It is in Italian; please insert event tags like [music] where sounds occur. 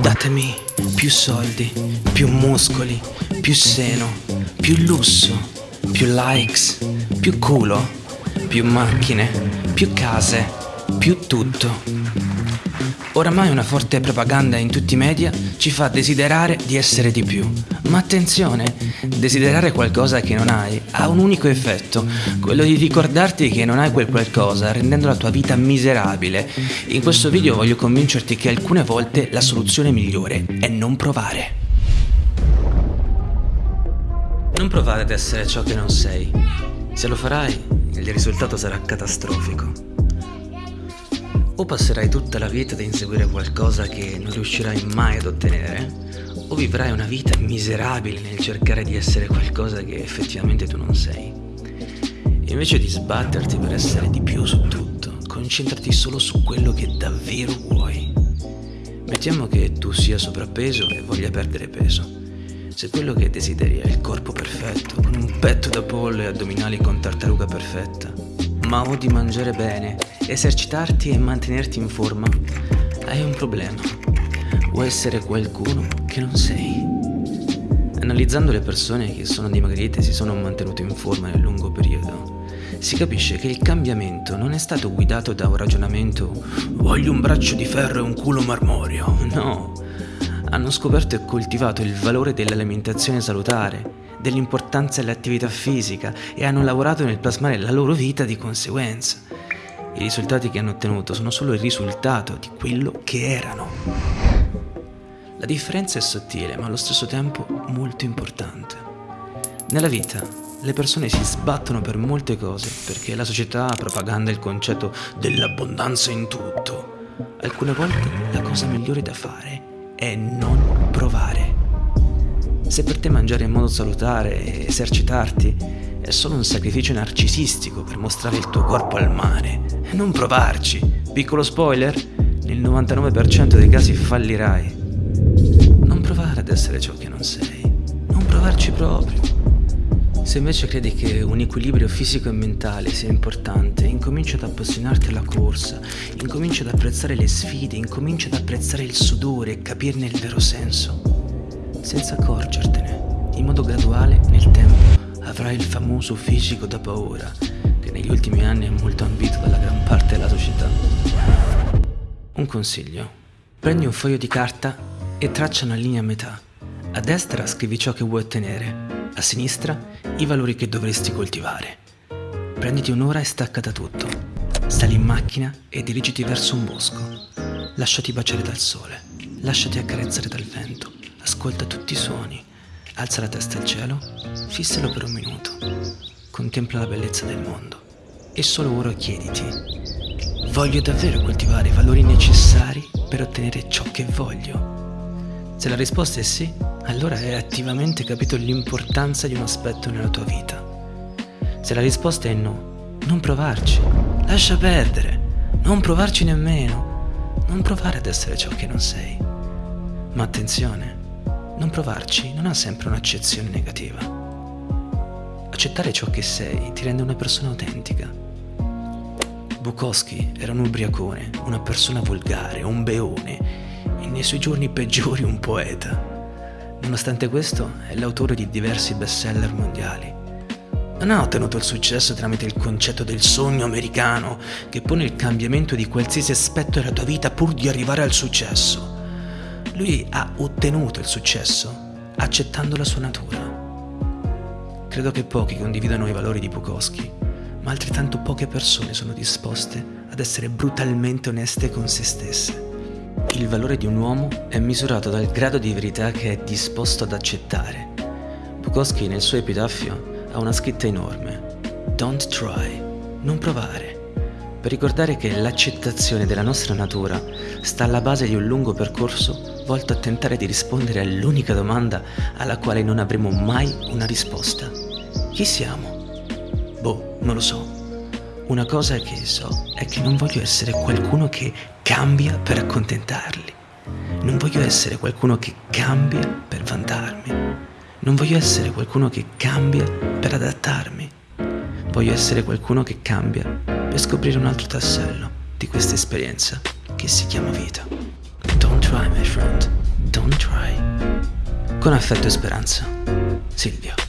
Datemi più soldi, più muscoli, più seno, più lusso, più likes, più culo, più macchine, più case, più tutto. Oramai una forte propaganda in tutti i media ci fa desiderare di essere di più. Ma attenzione, desiderare qualcosa che non hai ha un unico effetto, quello di ricordarti che non hai quel qualcosa, rendendo la tua vita miserabile. In questo video voglio convincerti che alcune volte la soluzione migliore è non provare. Non provare ad essere ciò che non sei. Se lo farai, il risultato sarà catastrofico. O passerai tutta la vita ad inseguire qualcosa che non riuscirai mai ad ottenere, o vivrai una vita miserabile nel cercare di essere qualcosa che effettivamente tu non sei. Invece di sbatterti per essere di più su tutto, concentrati solo su quello che davvero vuoi. Mettiamo che tu sia sovrappeso e voglia perdere peso. Se quello che desideri è il corpo perfetto, con un petto da pollo e addominali con tartaruga perfetta, ma odi mangiare bene esercitarti e mantenerti in forma, hai un problema. Vuoi essere qualcuno che non sei. Analizzando le persone che sono dimagrite e si sono mantenute in forma nel lungo periodo, si capisce che il cambiamento non è stato guidato da un ragionamento voglio un braccio di ferro e un culo marmoreo, [laughs] no. Hanno scoperto e coltivato il valore dell'alimentazione salutare, dell'importanza dell'attività fisica e hanno lavorato nel plasmare la loro vita di conseguenza. I risultati che hanno ottenuto sono solo il risultato di quello che erano. La differenza è sottile, ma allo stesso tempo molto importante. Nella vita le persone si sbattono per molte cose perché la società propaganda il concetto dell'abbondanza in tutto. Alcune volte la cosa migliore da fare è non provare. Se per te mangiare in modo salutare e esercitarti è solo un sacrificio narcisistico per mostrare il tuo corpo al mare. Non provarci. Piccolo spoiler, nel 99% dei casi fallirai. Non provare ad essere ciò che non sei. Non provarci proprio. Se invece credi che un equilibrio fisico e mentale sia importante, incomincia ad appassionarti alla corsa, incomincia ad apprezzare le sfide, incomincia ad apprezzare il sudore e capirne il vero senso, senza accorgertene, in modo graduale nel tempo avrai il famoso fisico da paura, che negli ultimi anni è molto ambito dalla gran parte della società. Un consiglio. Prendi un foglio di carta e traccia una linea a metà. A destra scrivi ciò che vuoi ottenere, a sinistra i valori che dovresti coltivare. Prenditi un'ora e stacca da tutto. Sali in macchina e dirigiti verso un bosco. Lasciati baciare dal sole, lasciati accarezzare dal vento, ascolta tutti i suoni Alza la testa al cielo, fissalo per un minuto, contempla la bellezza del mondo e solo ora chiediti, voglio davvero coltivare i valori necessari per ottenere ciò che voglio? Se la risposta è sì, allora hai attivamente capito l'importanza di un aspetto nella tua vita. Se la risposta è no, non provarci, lascia perdere, non provarci nemmeno, non provare ad essere ciò che non sei. Ma attenzione, non provarci non ha sempre un'accezione negativa. Accettare ciò che sei ti rende una persona autentica. Bukowski era un ubriacone, una persona volgare, un beone e nei suoi giorni peggiori un poeta. Nonostante questo è l'autore di diversi bestseller mondiali. Non ha ottenuto il successo tramite il concetto del sogno americano che pone il cambiamento di qualsiasi aspetto della tua vita pur di arrivare al successo. Lui ha ottenuto il successo accettando la sua natura. Credo che pochi condividano i valori di Bukowski, ma altrettanto poche persone sono disposte ad essere brutalmente oneste con se stesse. Il valore di un uomo è misurato dal grado di verità che è disposto ad accettare. Bukowski nel suo epitaffio ha una scritta enorme. Don't try, non provare per ricordare che l'accettazione della nostra natura sta alla base di un lungo percorso volto a tentare di rispondere all'unica domanda alla quale non avremo mai una risposta. Chi siamo? Boh, non lo so. Una cosa che so è che non voglio essere qualcuno che cambia per accontentarli. Non voglio essere qualcuno che cambia per vantarmi. Non voglio essere qualcuno che cambia per adattarmi. Voglio essere qualcuno che cambia per scoprire un altro tassello di questa esperienza che si chiama vita. Don't try, my friend. Don't try. Con affetto e speranza. Silvio.